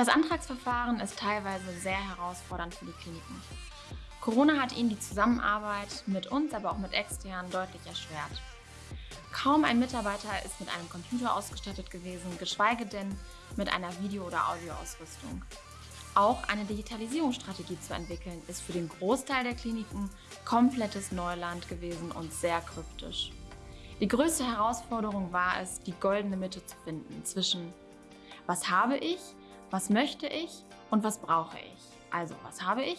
Das Antragsverfahren ist teilweise sehr herausfordernd für die Kliniken. Corona hat ihnen die Zusammenarbeit mit uns, aber auch mit externen deutlich erschwert. Kaum ein Mitarbeiter ist mit einem Computer ausgestattet gewesen, geschweige denn mit einer Video- oder Audioausrüstung. Auch eine Digitalisierungsstrategie zu entwickeln, ist für den Großteil der Kliniken komplettes Neuland gewesen und sehr kryptisch. Die größte Herausforderung war es, die goldene Mitte zu finden zwischen was habe ich, was möchte ich und was brauche ich. Also was habe ich,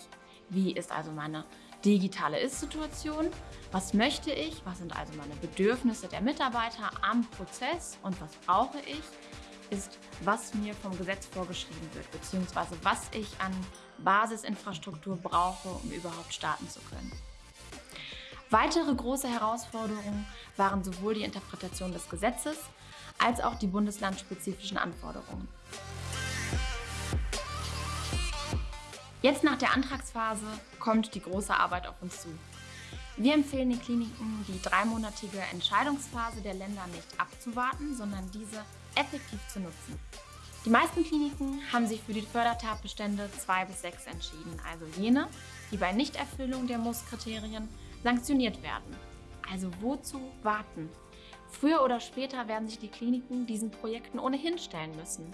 wie ist also meine digitale Ist-Situation, was möchte ich, was sind also meine Bedürfnisse der Mitarbeiter am Prozess und was brauche ich, ist, was mir vom Gesetz vorgeschrieben wird, beziehungsweise was ich an Basisinfrastruktur brauche, um überhaupt starten zu können. Weitere große Herausforderungen waren sowohl die Interpretation des Gesetzes als auch die bundeslandspezifischen Anforderungen. Jetzt nach der Antragsphase kommt die große Arbeit auf uns zu. Wir empfehlen den Kliniken, die dreimonatige Entscheidungsphase der Länder nicht abzuwarten, sondern diese effektiv zu nutzen. Die meisten Kliniken haben sich für die Fördertatbestände 2 bis 6 entschieden, also jene, die bei Nichterfüllung der Muss-Kriterien sanktioniert werden. Also wozu warten? Früher oder später werden sich die Kliniken diesen Projekten ohnehin stellen müssen.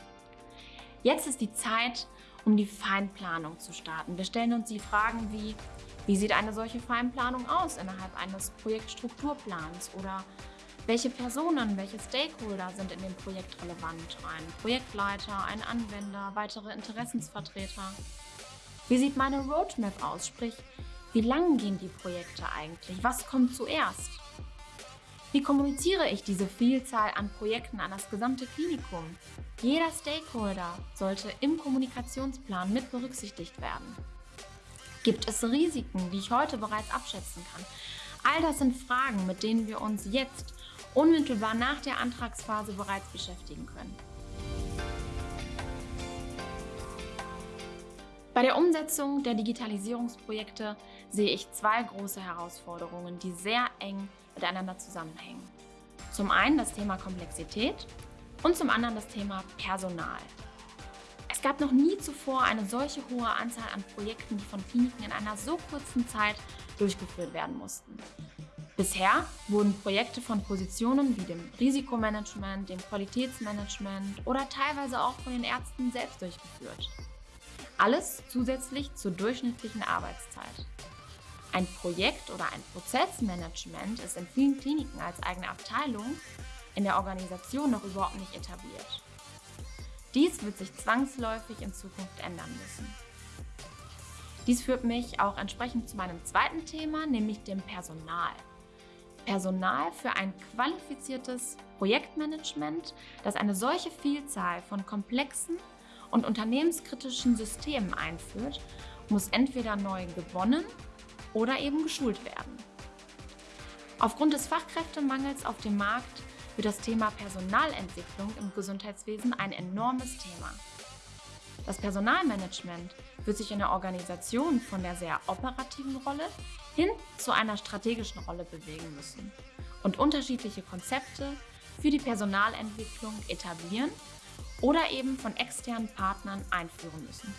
Jetzt ist die Zeit, um die Feinplanung zu starten. Wir stellen uns die Fragen wie, wie sieht eine solche Feinplanung aus innerhalb eines Projektstrukturplans oder welche Personen, welche Stakeholder sind in dem Projekt relevant? Ein Projektleiter, ein Anwender, weitere Interessensvertreter? Wie sieht meine Roadmap aus? Sprich, wie lang gehen die Projekte eigentlich? Was kommt zuerst? Wie kommuniziere ich diese Vielzahl an Projekten an das gesamte Klinikum? Jeder Stakeholder sollte im Kommunikationsplan mit berücksichtigt werden. Gibt es Risiken, die ich heute bereits abschätzen kann? All das sind Fragen, mit denen wir uns jetzt unmittelbar nach der Antragsphase bereits beschäftigen können. Bei der Umsetzung der Digitalisierungsprojekte sehe ich zwei große Herausforderungen, die sehr eng miteinander zusammenhängen. Zum einen das Thema Komplexität und zum anderen das Thema Personal. Es gab noch nie zuvor eine solche hohe Anzahl an Projekten, die von Kliniken in einer so kurzen Zeit durchgeführt werden mussten. Bisher wurden Projekte von Positionen wie dem Risikomanagement, dem Qualitätsmanagement oder teilweise auch von den Ärzten selbst durchgeführt. Alles zusätzlich zur durchschnittlichen Arbeitszeit. Ein Projekt- oder ein Prozessmanagement ist in vielen Kliniken als eigene Abteilung in der Organisation noch überhaupt nicht etabliert. Dies wird sich zwangsläufig in Zukunft ändern müssen. Dies führt mich auch entsprechend zu meinem zweiten Thema, nämlich dem Personal. Personal für ein qualifiziertes Projektmanagement, das eine solche Vielzahl von komplexen und unternehmenskritischen Systemen einführt, muss entweder neu gewonnen oder eben geschult werden. Aufgrund des Fachkräftemangels auf dem Markt wird das Thema Personalentwicklung im Gesundheitswesen ein enormes Thema. Das Personalmanagement wird sich in der Organisation von der sehr operativen Rolle hin zu einer strategischen Rolle bewegen müssen und unterschiedliche Konzepte für die Personalentwicklung etablieren oder eben von externen Partnern einführen müssen.